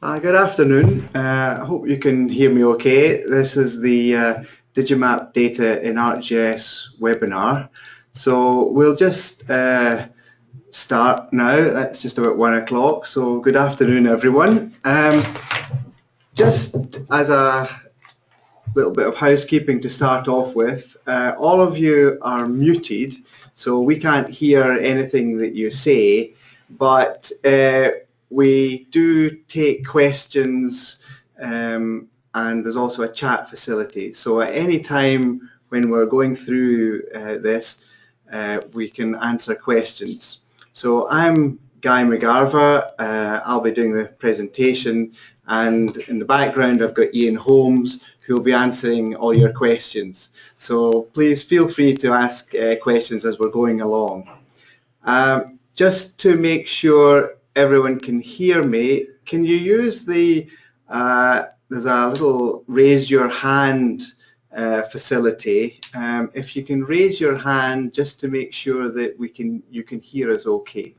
Uh, good afternoon. Uh, I hope you can hear me okay. This is the uh, Digimap Data in ArcGIS webinar. So we'll just uh, start now. That's just about one o'clock. So good afternoon, everyone. Um, just as a little bit of housekeeping to start off with, uh, all of you are muted, so we can't hear anything that you say, but uh, we do take questions um, and there's also a chat facility. So at any time when we're going through uh, this, uh, we can answer questions. So I'm Guy McGarva, uh, I'll be doing the presentation and in the background I've got Ian Holmes who will be answering all your questions. So please feel free to ask uh, questions as we're going along. Um, just to make sure everyone can hear me, can you use the, uh, there's a little raise your hand uh, facility. Um, if you can raise your hand just to make sure that we can, you can hear us okay.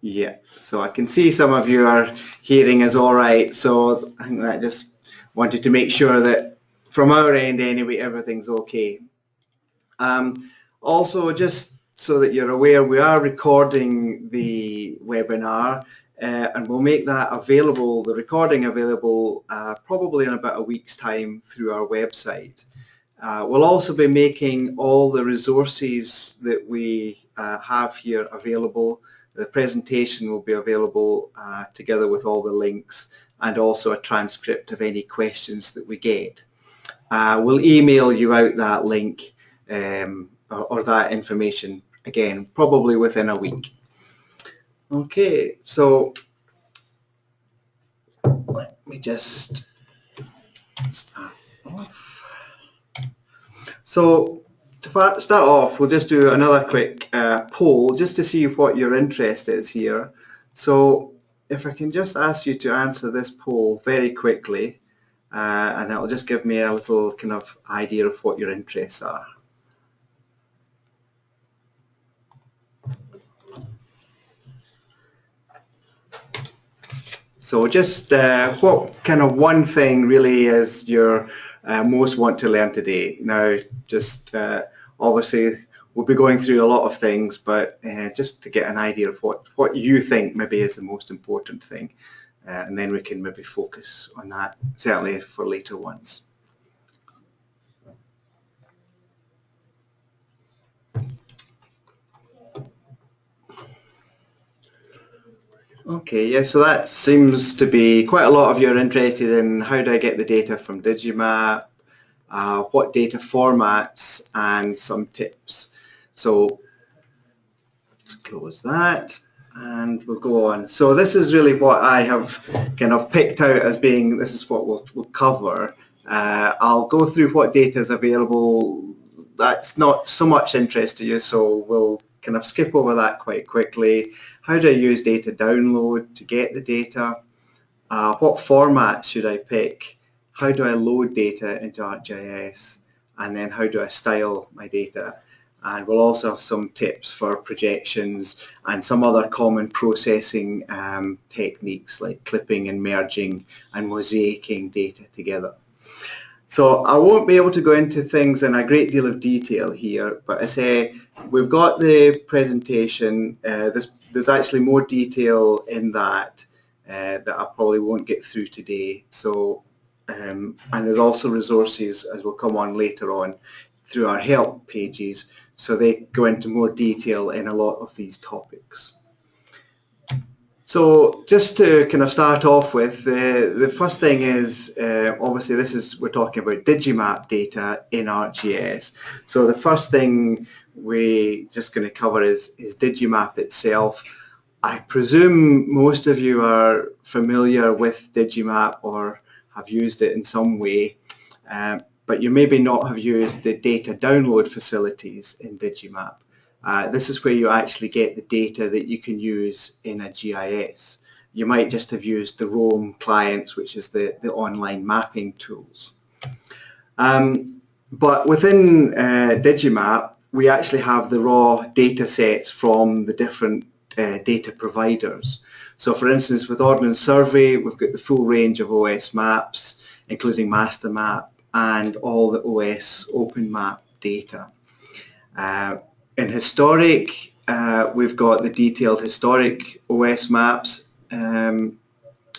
Yeah, so I can see some of you are hearing us all right. So I think that just wanted to make sure that from our end anyway, everything's okay. Um, also, just so that you're aware, we are recording the webinar uh, and we'll make that available, the recording available uh, probably in about a week's time through our website. Uh, we'll also be making all the resources that we uh, have here available. The presentation will be available uh, together with all the links and also a transcript of any questions that we get. Uh, we'll email you out that link um, or, or that information again, probably within a week. Okay, so let me just start off. So to start off, we'll just do another quick uh, poll just to see what your interest is here. So if I can just ask you to answer this poll very quickly, uh, and it'll just give me a little kind of idea of what your interests are. So just uh, what kind of one thing really is your uh, most want to learn today? Now, just uh, obviously we'll be going through a lot of things, but uh, just to get an idea of what, what you think maybe is the most important thing. Uh, and then we can maybe focus on that, certainly for later ones. Okay, yeah, so that seems to be quite a lot of you are interested in how do I get the data from Digimap, uh, what data formats, and some tips. So close that and we'll go on. So this is really what I have kind of picked out as being, this is what we'll, we'll cover. Uh, I'll go through what data is available. That's not so much interest to you, so we'll kind of skip over that quite quickly. How do I use data download to get the data? Uh, what format should I pick? How do I load data into ArcGIS? And then how do I style my data? And we'll also have some tips for projections and some other common processing um, techniques like clipping and merging and mosaicing data together. So I won't be able to go into things in a great deal of detail here, but I say we've got the presentation. Uh, there's, there's actually more detail in that uh, that I probably won't get through today. So, um, and there's also resources as we'll come on later on through our help pages. So they go into more detail in a lot of these topics. So just to kind of start off with, uh, the first thing is, uh, obviously this is, we're talking about Digimap data in ArcGIS. So the first thing we just going to cover is, is Digimap itself. I presume most of you are familiar with Digimap or have used it in some way, um, but you maybe not have used the data download facilities in Digimap. Uh, this is where you actually get the data that you can use in a GIS. You might just have used the Roam clients, which is the, the online mapping tools. Um, but within uh, Digimap, we actually have the raw data sets from the different uh, data providers. So for instance, with Ordnance Survey, we've got the full range of OS maps, including master map and all the OS open map data. Uh, in historic, uh, we've got the detailed historic OS maps um,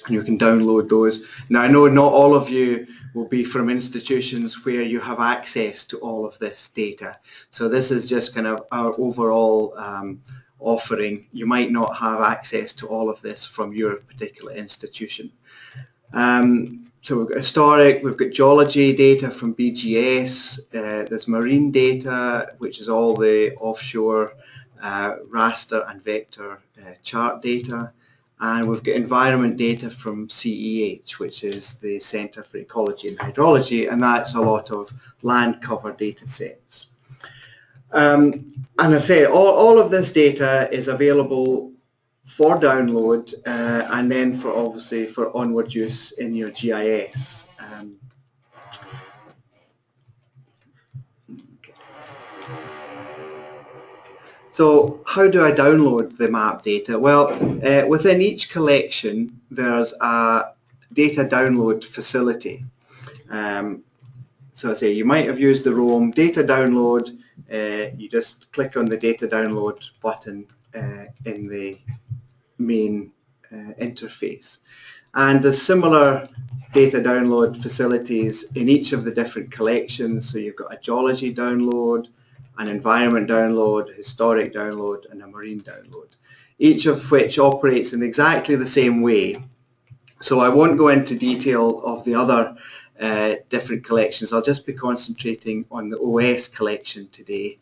and you can download those. Now I know not all of you will be from institutions where you have access to all of this data. So this is just kind of our overall um, offering. You might not have access to all of this from your particular institution. Um, so we've got historic, we've got geology data from BGS, uh, there's marine data, which is all the offshore uh, raster and vector uh, chart data. And we've got environment data from CEH, which is the Centre for Ecology and Hydrology, and that's a lot of land cover data sets. Um, and I say all, all of this data is available for download uh, and then for obviously for onward use in your GIS. Um, So how do I download the map data? Well, uh, within each collection, there's a data download facility. Um, so I say you might have used the Roam data download. Uh, you just click on the data download button uh, in the main uh, interface. And there's similar data download facilities in each of the different collections. So you've got a geology download, an environment download, historic download, and a marine download, each of which operates in exactly the same way. So I won't go into detail of the other uh, different collections. I'll just be concentrating on the OS collection today.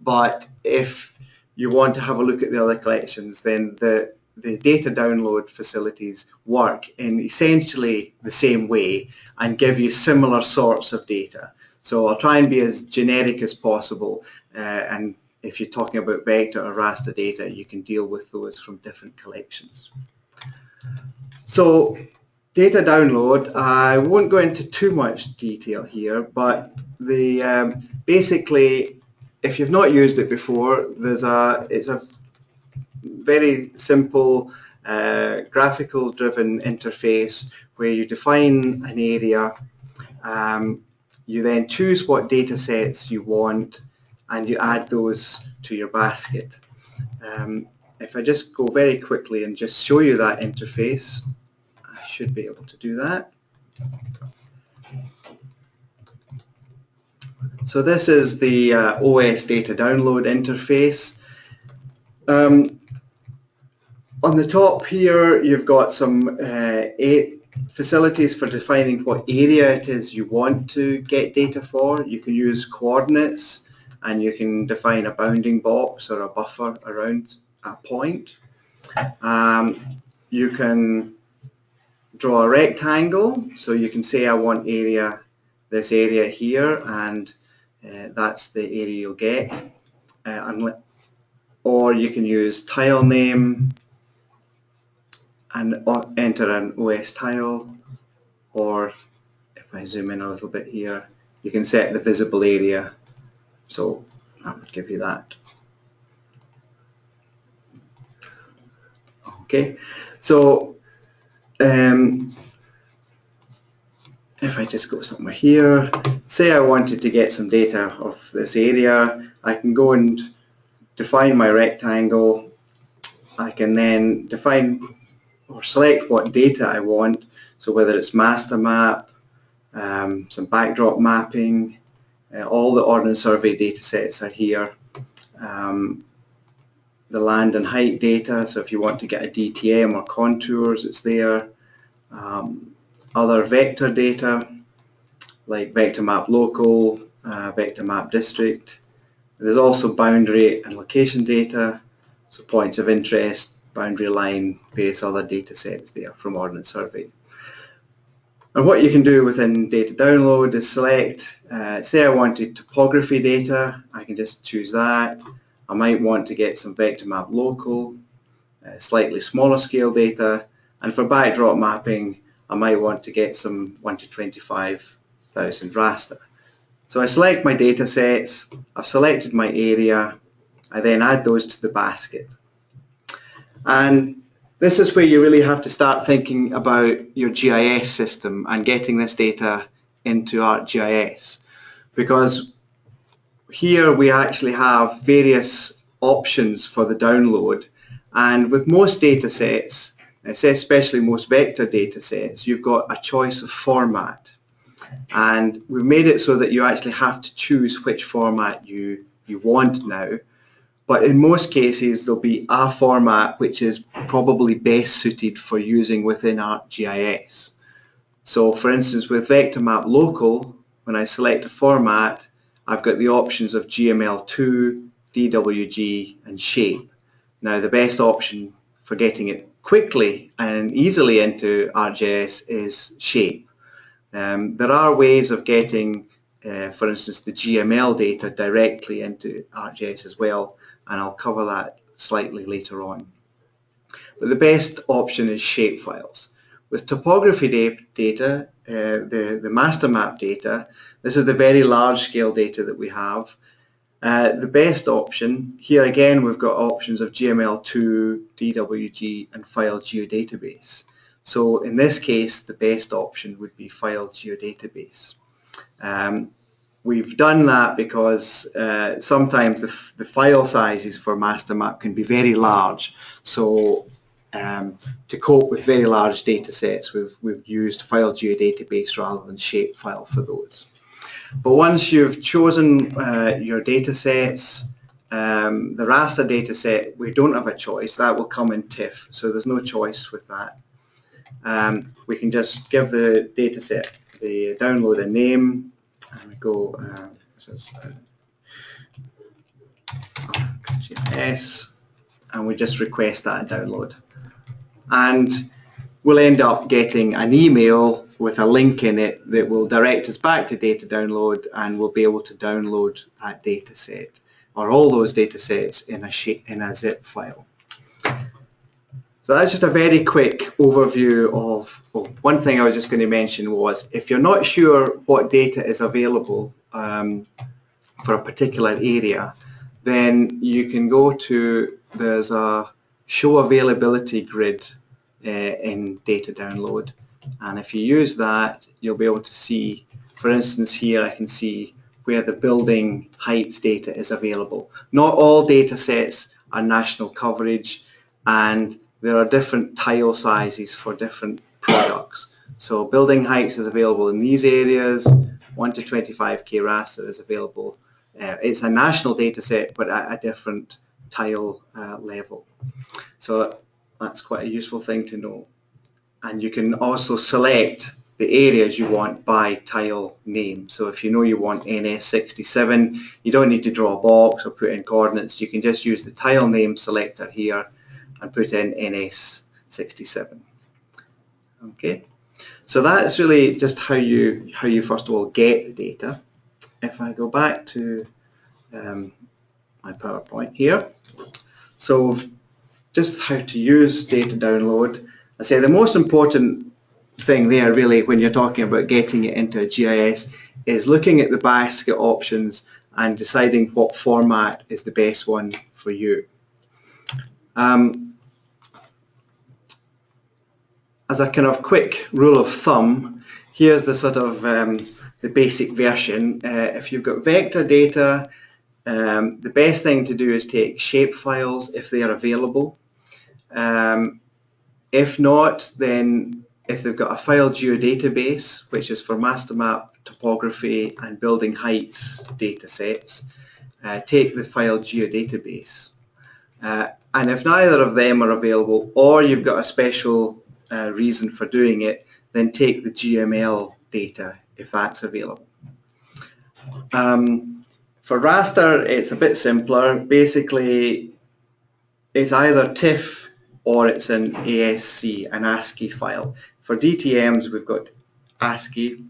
But if you want to have a look at the other collections, then the the data download facilities work in essentially the same way and give you similar sorts of data. So I'll try and be as generic as possible uh, and if you're talking about vector or raster data you can deal with those from different collections. So data download, I won't go into too much detail here but the um, basically if you've not used it before there's a it's a very simple uh, graphical driven interface where you define an area um, you then choose what data sets you want and you add those to your basket. Um, if I just go very quickly and just show you that interface, I should be able to do that. So this is the uh, OS data download interface. Um, on the top here, you've got some uh, eight facilities for defining what area it is you want to get data for. You can use coordinates and you can define a bounding box or a buffer around a point. Um, you can draw a rectangle, so you can say I want area, this area here, and uh, that's the area you'll get. Uh, or you can use tile name, and enter an OS tile or if I zoom in a little bit here you can set the visible area. So that would give you that. Okay so um, if I just go somewhere here say I wanted to get some data of this area I can go and define my rectangle. I can then define or select what data I want. So whether it's master map, um, some backdrop mapping, uh, all the Ordnance Survey data sets are here. Um, the land and height data, so if you want to get a DTM or contours, it's there. Um, other vector data, like vector map local, uh, vector map district. There's also boundary and location data, so points of interest, boundary line, various other data sets there from Ordnance Survey. And what you can do within data download is select, uh, say I wanted topography data, I can just choose that. I might want to get some vector map local, uh, slightly smaller scale data, and for backdrop mapping, I might want to get some 1 to 25,000 raster. So I select my data sets, I've selected my area, I then add those to the basket. And this is where you really have to start thinking about your GIS system and getting this data into ArcGIS because here we actually have various options for the download. And with most data sets, especially most vector data sets, you've got a choice of format. And we've made it so that you actually have to choose which format you, you want now but in most cases there'll be a format which is probably best suited for using within ArcGIS. So for instance with Vector Map Local, when I select a format, I've got the options of GML2, DWG and Shape. Now the best option for getting it quickly and easily into ArcGIS is Shape. Um, there are ways of getting, uh, for instance, the GML data directly into ArcGIS as well, and I'll cover that slightly later on. But the best option is shapefiles. With topography data, uh, the, the master map data, this is the very large scale data that we have. Uh, the best option, here again we've got options of GML2, DWG and file geodatabase. So in this case the best option would be file geodatabase. Um, We've done that because uh, sometimes the, the, file sizes for MasterMap can be very large. So um, to cope with very large data sets, we've, we've used file geodatabase rather than shapefile for those. But once you've chosen uh, your data sets, um, the raster data set, we don't have a choice. That will come in TIFF, so there's no choice with that. Um, we can just give the data set the download a name, and we go, uh, this is uh, and we just request that download. And we'll end up getting an email with a link in it that will direct us back to data download and we'll be able to download that data set or all those data sets in a, in a zip file. So that's just a very quick overview of, well, one thing I was just going to mention was if you're not sure what data is available um, for a particular area, then you can go to, there's a show availability grid uh, in data download. And if you use that, you'll be able to see, for instance, here I can see where the building heights data is available. Not all data sets are national coverage and there are different tile sizes for different products. So building heights is available in these areas, 1 to 25k raster is available. Uh, it's a national data set but at a different tile uh, level. So that's quite a useful thing to know. And you can also select the areas you want by tile name. So if you know you want NS67, you don't need to draw a box or put in coordinates. You can just use the tile name selector here and put in NS67. Okay, so that's really just how you how you first of all get the data. If I go back to um, my PowerPoint here, so just how to use data download. I say the most important thing there really when you're talking about getting it into a GIS is looking at the basket options and deciding what format is the best one for you. Um, as a kind of quick rule of thumb, here's the sort of um, the basic version. Uh, if you've got vector data, um, the best thing to do is take shape files if they are available. Um, if not, then if they've got a file geodatabase, which is for master map, topography and building heights data sets, uh, take the file geodatabase. Uh, and if neither of them are available or you've got a special uh, reason for doing it, then take the GML data if that's available. Um, for raster, it's a bit simpler. Basically, it's either TIFF or it's an ASC, an ASCII file. For DTMs, we've got ASCII,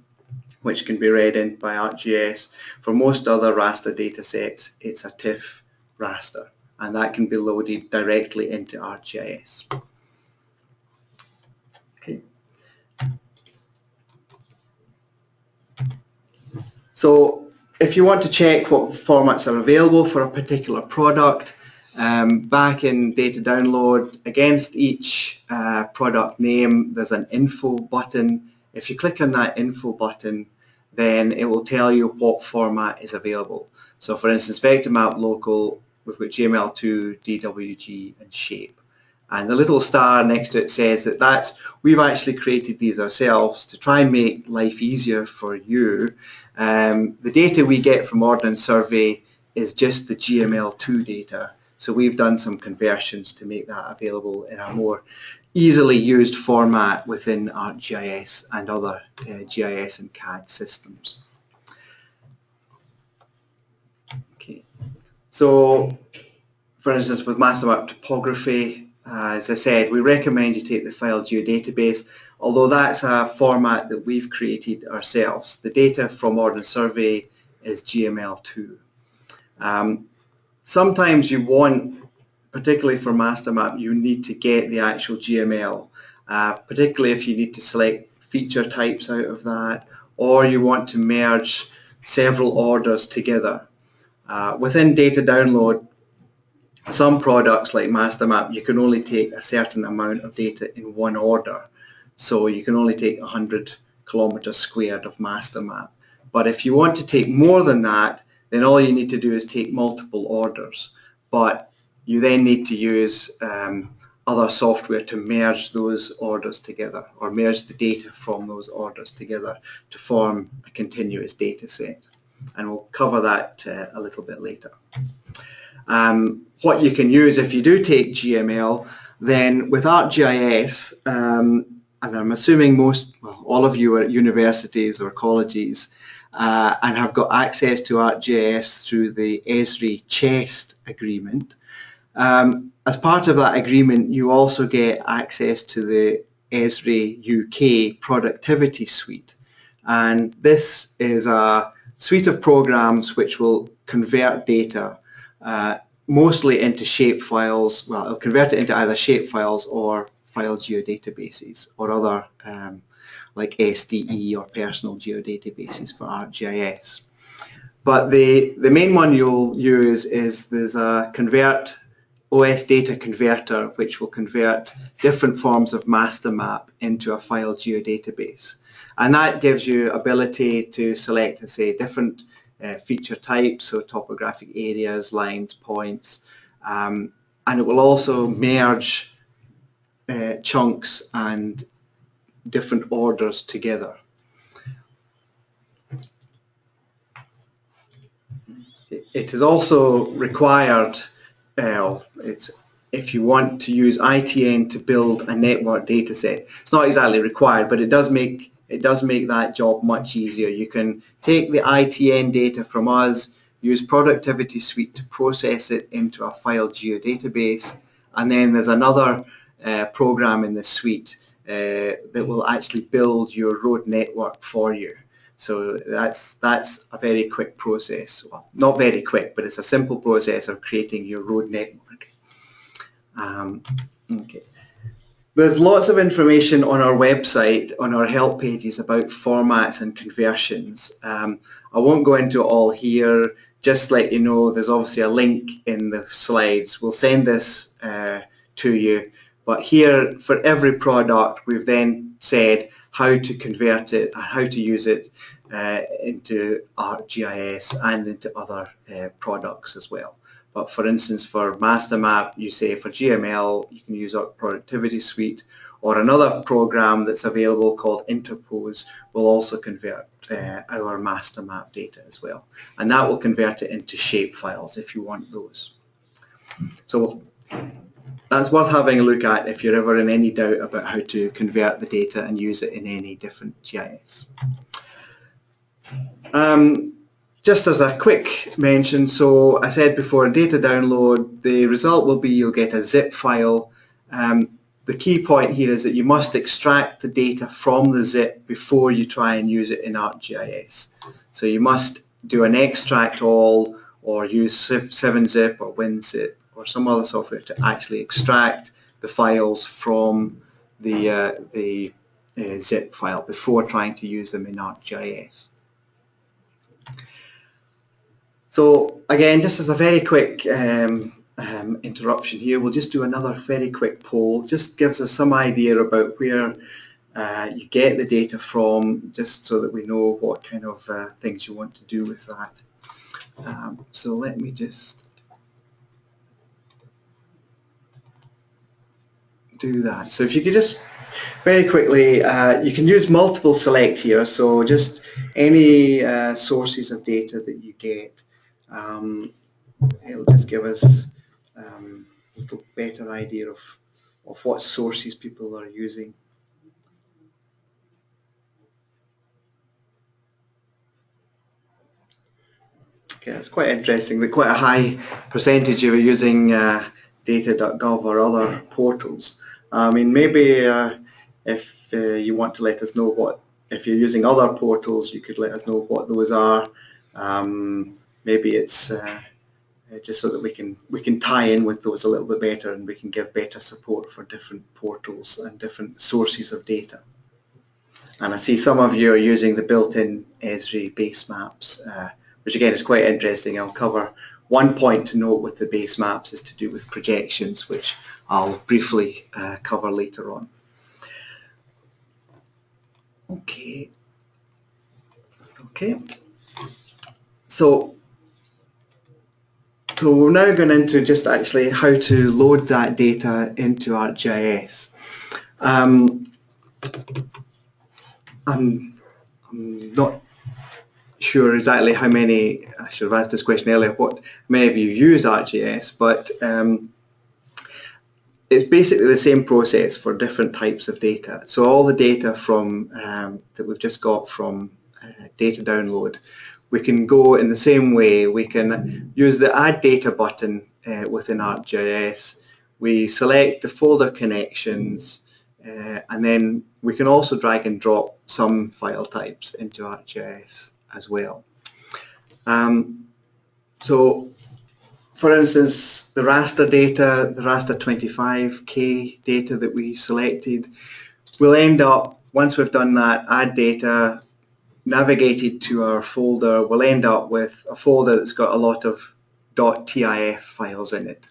which can be read in by ArcGIS. For most other raster data sets, it's a TIFF raster, and that can be loaded directly into ArcGIS. So if you want to check what formats are available for a particular product, Um, back in data download, against each uh, product name, there's an info button. If you click on that info button, then it will tell you what format is available. So for instance, vector map local, we've got GML2, DWG, and shape. And the little star next to it says that that's, we've actually created these ourselves to try and make life easier for you. Um, the data we get from Ordnance Survey is just the GML2 data. So we've done some conversions to make that available in a more easily used format within ArcGIS and other uh, GIS and CAD systems. Okay, so for instance with Mastermap topography, uh, as I said, we recommend you take the file geodatabase, although that's a format that we've created ourselves. The data from Ordnance Survey is GML2. Um, sometimes you want, particularly for Mastermap, you need to get the actual GML, uh, particularly if you need to select feature types out of that, or you want to merge several orders together. Uh, within data download, some products like Mastermap, you can only take a certain amount of data in one order. So you can only take 100 kilometers squared of master map. But if you want to take more than that, then all you need to do is take multiple orders. But you then need to use um, other software to merge those orders together or merge the data from those orders together to form a continuous data set. And we'll cover that uh, a little bit later. Um, what you can use if you do take GML, then with ArcGIS, um, and I'm assuming most, well, all of you are at universities or colleges, uh, and have got access to ArcGIS through the Esri CHEST agreement. Um, as part of that agreement, you also get access to the Esri UK productivity suite. And this is a suite of programs which will convert data uh, mostly into shape files. Well, it'll convert it into either shape files or file geodatabases or other um, like SDE or personal geodatabases for ArcGIS. But the, the main one you'll use is there's a convert OS data converter which will convert different forms of master map into a file geodatabase. And that gives you ability to select, and say, different uh, feature types, so topographic areas, lines, points, um, and it will also merge uh, chunks and different orders together. It is also required, uh, it's, if you want to use ITN to build a network data set. It's not exactly required, but it does make it does make that job much easier. You can take the ITN data from us, use Productivity Suite to process it into a file geodatabase, and then there's another uh, program in the suite uh, that will actually build your road network for you. So that's that's a very quick process. Well, not very quick, but it's a simple process of creating your road network. Um, okay. There's lots of information on our website, on our help pages about formats and conversions. Um, I won't go into it all here, just let you know there's obviously a link in the slides. We'll send this uh, to you but here, for every product, we've then said how to convert it and how to use it uh, into ArcGIS and into other uh, products as well. But for instance, for MasterMap, you say for GML, you can use our Productivity Suite, or another program that's available called Interpose will also convert uh, our MasterMap data as well. And that will convert it into shape files if you want those. So that's worth having a look at if you're ever in any doubt about how to convert the data and use it in any different GIS. Um, just as a quick mention, so I said before, data download, the result will be you'll get a zip file. Um, the key point here is that you must extract the data from the zip before you try and use it in ArcGIS. So you must do an extract all or use 7-zip or WinZip or some other software to actually extract the files from the, uh, the uh, zip file before trying to use them in ArcGIS. So again, just as a very quick um, um, interruption here, we'll just do another very quick poll. Just gives us some idea about where uh, you get the data from, just so that we know what kind of uh, things you want to do with that. Um, so let me just do that. So if you could just very quickly, uh, you can use multiple select here, so just any uh, sources of data that you get, um, it'll just give us um, a little better idea of, of what sources people are using. Okay, it's quite interesting that quite a high percentage are using uh, data.gov or other portals. I mean, maybe uh, if uh, you want to let us know what, if you're using other portals, you could let us know what those are. Um, maybe it's uh, just so that we can we can tie in with those a little bit better and we can give better support for different portals and different sources of data. And I see some of you are using the built-in Esri base maps, uh, which again is quite interesting. I'll cover one point to note with the base maps is to do with projections, which I'll briefly uh, cover later on. Okay. Okay. So, so we're now going into just actually how to load that data into ArcGIS. Um, I'm, I'm not sure exactly how many, I should have asked this question earlier, what many of you use ArcGIS, but um, it's basically the same process for different types of data. So all the data from um, that we've just got from uh, data download, we can go in the same way. We can use the Add Data button uh, within ArcGIS. We select the folder connections, uh, and then we can also drag and drop some file types into ArcGIS as well. Um, so for instance, the raster data, the raster 25k data that we selected, will end up, once we've done that, add data, navigated to our folder, we'll end up with a folder that's got a lot of .tif files in it.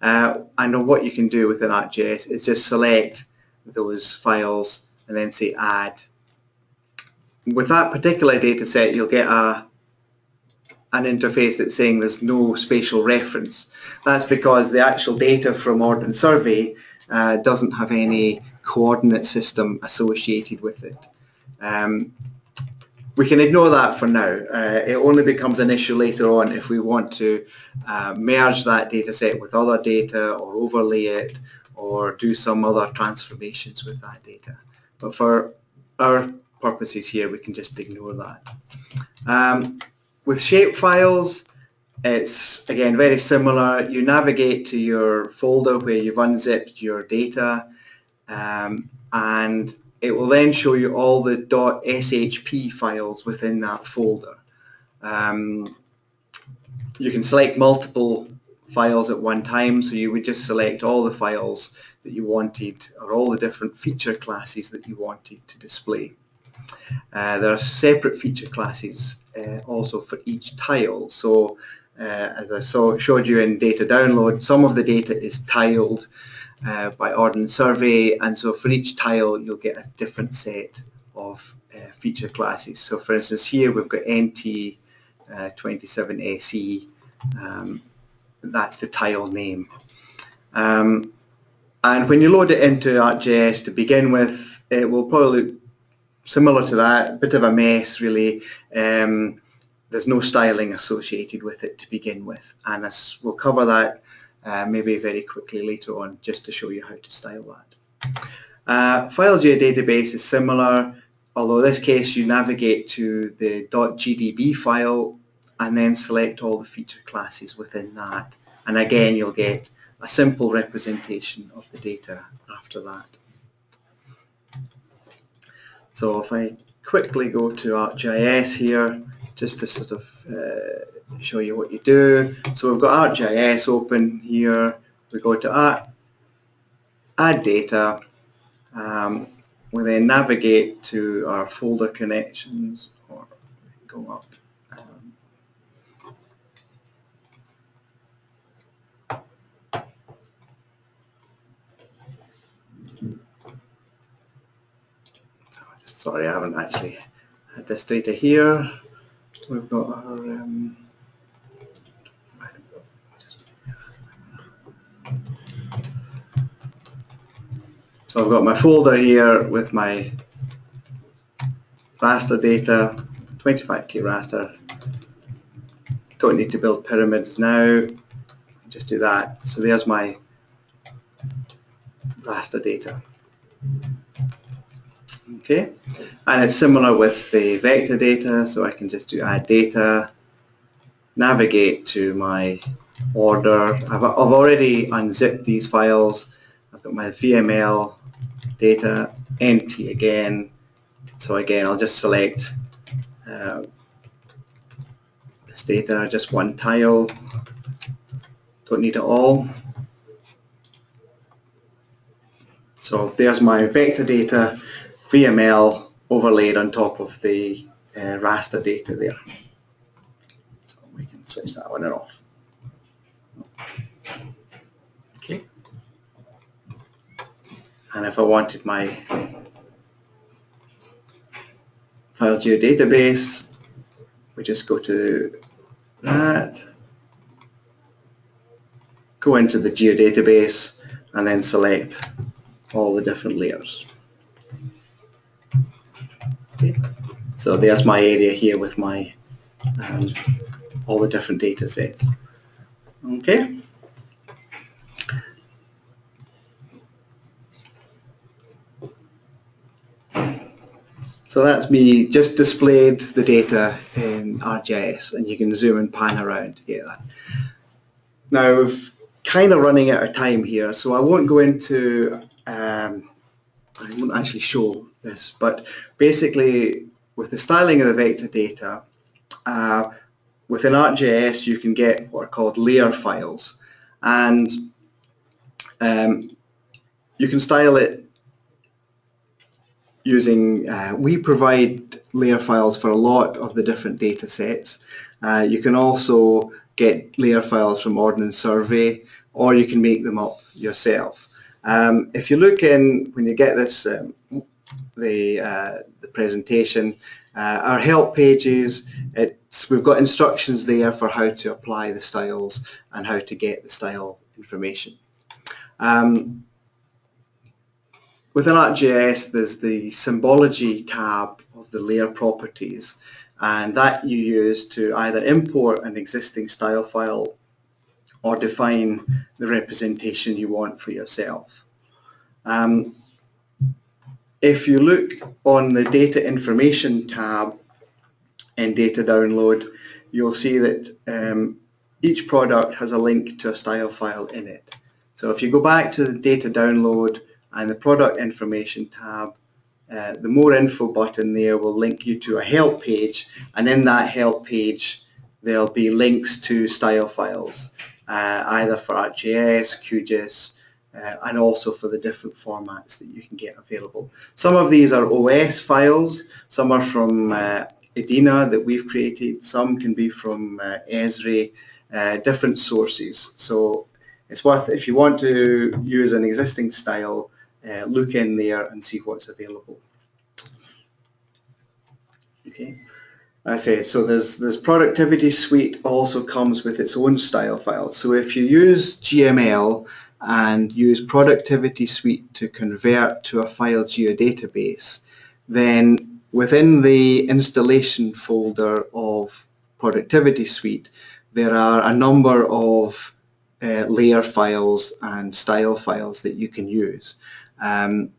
Uh, and what you can do within ArcGIS is just select those files and then say add. With that particular data set, you'll get a, an interface that's saying there's no spatial reference. That's because the actual data from Ordnance Survey uh, doesn't have any coordinate system associated with it. Um, we can ignore that for now. Uh, it only becomes an issue later on if we want to uh, merge that data set with other data or overlay it or do some other transformations with that data. But for our purposes here, we can just ignore that. Um, with shape files, it's again very similar. You navigate to your folder where you've unzipped your data um, and it will then show you all the .shp files within that folder. Um, you can select multiple files at one time so you would just select all the files that you wanted or all the different feature classes that you wanted to display. Uh, there are separate feature classes uh, also for each tile. So uh, as I saw, showed you in data download, some of the data is tiled uh, by Ordnance Survey and so for each tile you'll get a different set of uh, feature classes. So for instance here we've got NT27SE, uh, um, that's the tile name. Um, and when you load it into ArcGIS to begin with, it will probably similar to that, a bit of a mess really. Um, there's no styling associated with it to begin with, and as we'll cover that uh, maybe very quickly later on just to show you how to style that. Uh, file geodatabase is similar, although in this case you navigate to the .gdb file and then select all the feature classes within that. And again, you'll get a simple representation of the data after that. So if I quickly go to ArcGIS here, just to sort of uh, show you what you do. So we've got ArcGIS open here. We go to Add Data. Um, we then navigate to our folder connections or go up. Sorry, I haven't actually had this data here. We've got our um, So I've got my folder here with my raster data, 25k raster. Don't need to build pyramids now, just do that. So there's my raster data. Okay, and it's similar with the vector data, so I can just do add data, navigate to my order. I've, I've already unzipped these files. I've got my VML data, NT again. So again, I'll just select uh, this data, just one tile. Don't need it all. So there's my vector data, VML overlaid on top of the uh, raster data there. So we can switch that on and off. Okay. And if I wanted my file geodatabase, we just go to that, go into the geodatabase and then select all the different layers. So there's my area here with my um, all the different data sets. Okay. So that's me just displayed the data in ArcGIS and you can zoom and pan around. Now we've kind of running out of time here so I won't go into, um, I won't actually show this, but basically with the styling of the vector data, uh, within ArcGIS you can get what are called layer files and um, you can style it using, uh, we provide layer files for a lot of the different data sets. Uh, you can also get layer files from Ordnance Survey or you can make them up yourself. Um, if you look in, when you get this, um, the, uh, the presentation, uh, our help pages, we've got instructions there for how to apply the styles and how to get the style information. Um, Within ArcGIS, there's the symbology tab of the layer properties, and that you use to either import an existing style file or define the representation you want for yourself. Um, if you look on the data information tab in data download, you'll see that um, each product has a link to a style file in it. So if you go back to the data download and the product information tab, uh, the more info button there will link you to a help page and in that help page there'll be links to style files uh, either for ArcGIS, QGIS uh, and also for the different formats that you can get available. Some of these are OS files, some are from uh, EDINA that we've created, some can be from uh, Esri, uh, different sources. So it's worth, if you want to use an existing style, uh, look in there and see what's available. Okay, I say so. There's this productivity suite also comes with its own style file. So if you use GML and use productivity suite to convert to a file geodatabase, then within the installation folder of productivity suite, there are a number of uh, layer files and style files that you can use. Um,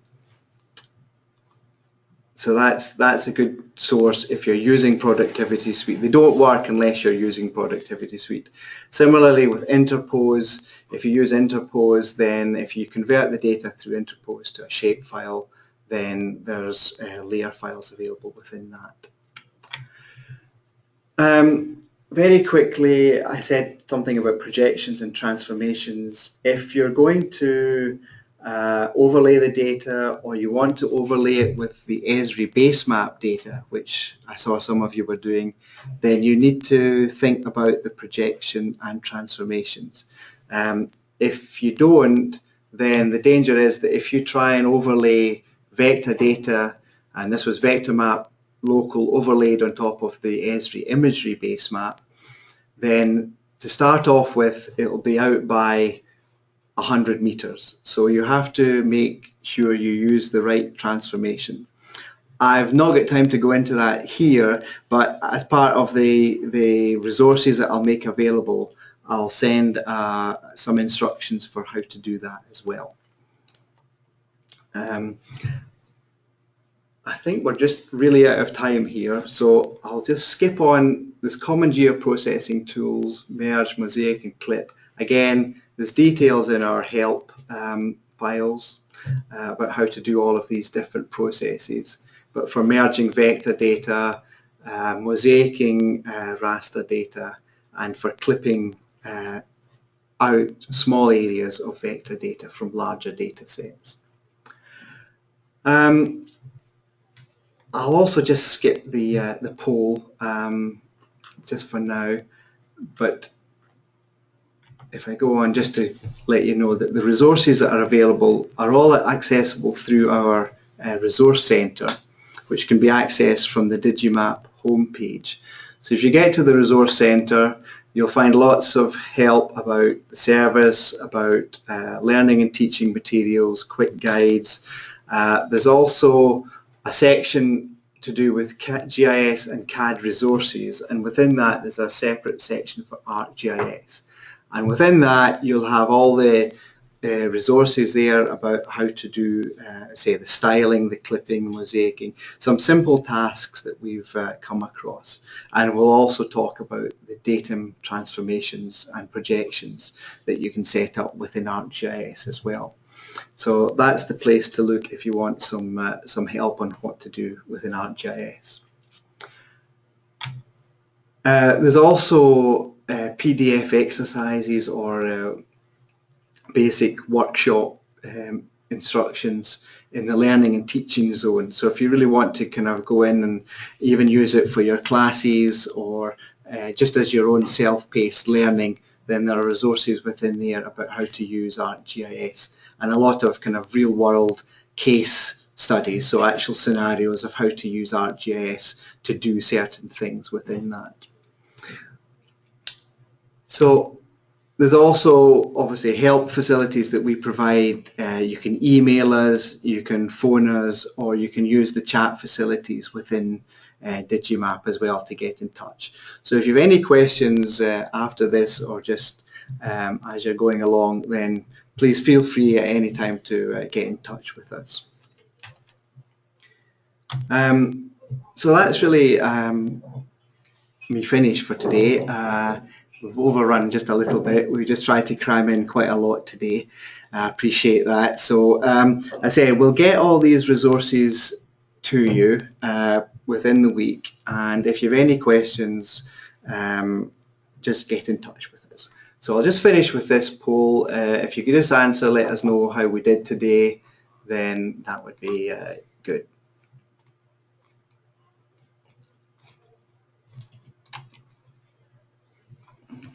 so that's that's a good source if you're using Productivity Suite. They don't work unless you're using Productivity Suite. Similarly with Interpose, if you use Interpose, then if you convert the data through Interpose to a shapefile, then there's uh, layer files available within that. Um, very quickly, I said something about projections and transformations. If you're going to uh, overlay the data or you want to overlay it with the Esri base map data, which I saw some of you were doing, then you need to think about the projection and transformations. Um, if you don't, then the danger is that if you try and overlay vector data And this was vector map local overlaid on top of the Esri imagery base map. Then to start off with, it'll be out by 100 meters. So you have to make sure you use the right transformation. I've not got time to go into that here, but as part of the, the resources that I'll make available, I'll send uh, some instructions for how to do that as well. Um, I think we're just really out of time here, so I'll just skip on this common geoprocessing tools, merge, mosaic and clip. Again, there's details in our help um, files uh, about how to do all of these different processes. But for merging vector data, uh, mosaicing uh, raster data, and for clipping uh, out small areas of vector data from larger data sets. Um, I'll also just skip the uh, the poll um, just for now, but if I go on just to let you know that the resources that are available are all accessible through our uh, resource centre, which can be accessed from the Digimap homepage. So if you get to the resource centre, you'll find lots of help about the service, about uh, learning and teaching materials, quick guides. Uh, there's also a section to do with GIS and CAD resources and within that there's a separate section for ArcGIS and within that you'll have all the uh, resources there about how to do uh, say the styling, the clipping, mosaicing, some simple tasks that we've uh, come across and we'll also talk about the datum transformations and projections that you can set up within ArcGIS as well. So that's the place to look if you want some, uh, some help on what to do within ArcGIS. Uh, there's also PDF exercises or basic workshop um, instructions in the learning and teaching zone. So if you really want to kind of go in and even use it for your classes or uh, just as your own self-paced learning, then there are resources within there about how to use ArcGIS and a lot of kind of real world case studies, so actual scenarios of how to use ArcGIS to do certain things within that. So there's also obviously help facilities that we provide. Uh, you can email us, you can phone us, or you can use the chat facilities within uh, Digimap as well to get in touch. So if you have any questions uh, after this or just um, as you're going along, then please feel free at any time to uh, get in touch with us. Um, so that's really um, me finished for today. Uh, we've overrun just a little bit. We just tried to cram in quite a lot today. I appreciate that. So um, I say we'll get all these resources to you uh, within the week. And if you have any questions, um, just get in touch with us. So I'll just finish with this poll. Uh, if you could just answer, let us know how we did today, then that would be uh, good.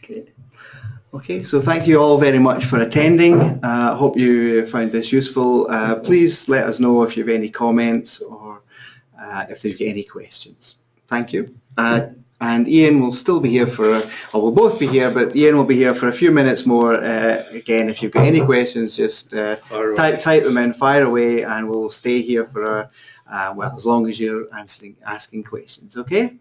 Okay. Okay, so thank you all very much for attending. I uh, hope you found this useful. Uh, please let us know if you have any comments or uh, if there's any questions. Thank you. Uh, and Ian will still be here for, or we'll both be here, but Ian will be here for a few minutes more. Uh, again, if you've got any questions, just uh, type, type them in, fire away, and we'll stay here for, a, uh, well, as long as you're answering, asking questions, okay?